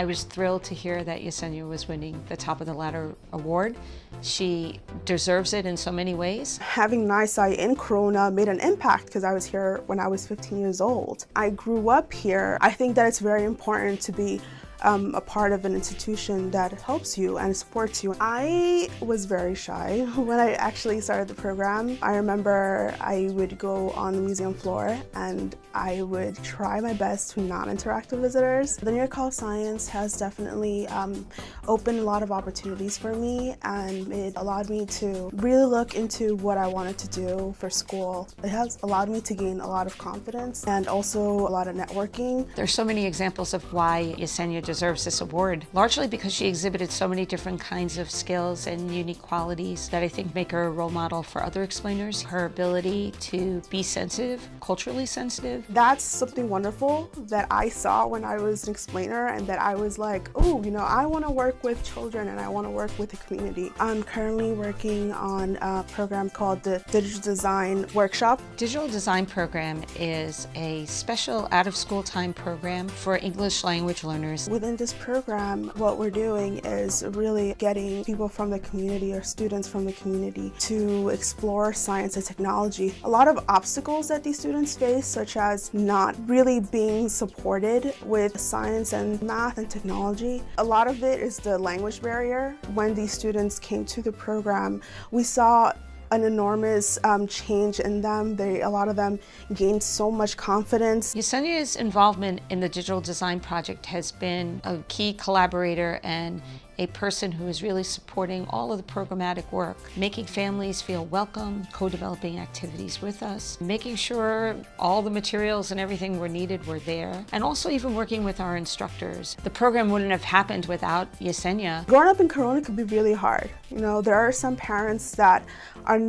I was thrilled to hear that Yesenia was winning the Top of the Ladder award. She deserves it in so many ways. Having NYSCI in Corona made an impact because I was here when I was 15 years old. I grew up here. I think that it's very important to be um, a part of an institution that helps you and supports you. I was very shy when I actually started the program. I remember I would go on the museum floor and I would try my best to not interact with visitors. The New York Hall of Science has definitely um, opened a lot of opportunities for me and it allowed me to really look into what I wanted to do for school. It has allowed me to gain a lot of confidence and also a lot of networking. There's so many examples of why Yesenia deserves this award, largely because she exhibited so many different kinds of skills and unique qualities that I think make her a role model for other explainers. Her ability to be sensitive, culturally sensitive. That's something wonderful that I saw when I was an explainer and that I was like, oh, you know, I want to work with children and I want to work with the community. Um, I'm currently working on a program called the Digital Design Workshop. Digital Design Program is a special out-of-school time program for English language learners. Within this program, what we're doing is really getting people from the community or students from the community to explore science and technology. A lot of obstacles that these students face, such as not really being supported with science and math and technology. A lot of it is the language barrier. When these students came to the program, we saw an enormous um, change in them. They, a lot of them gained so much confidence. Yesenia's involvement in the digital design project has been a key collaborator and a person who is really supporting all of the programmatic work, making families feel welcome, co-developing activities with us, making sure all the materials and everything were needed were there, and also even working with our instructors. The program wouldn't have happened without Yesenia. Growing up in Corona could be really hard. You know, there are some parents that are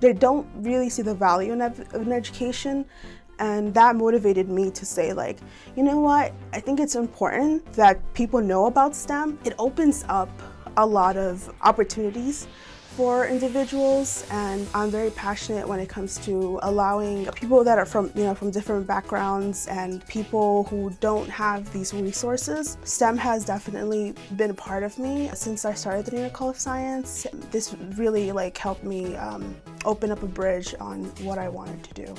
they don't really see the value in, in education and that motivated me to say like, you know what, I think it's important that people know about STEM. It opens up a lot of opportunities for individuals and I'm very passionate when it comes to allowing people that are from you know from different backgrounds and people who don't have these resources. STEM has definitely been a part of me since I started the New York Hall of Science. This really like helped me um, open up a bridge on what I wanted to do.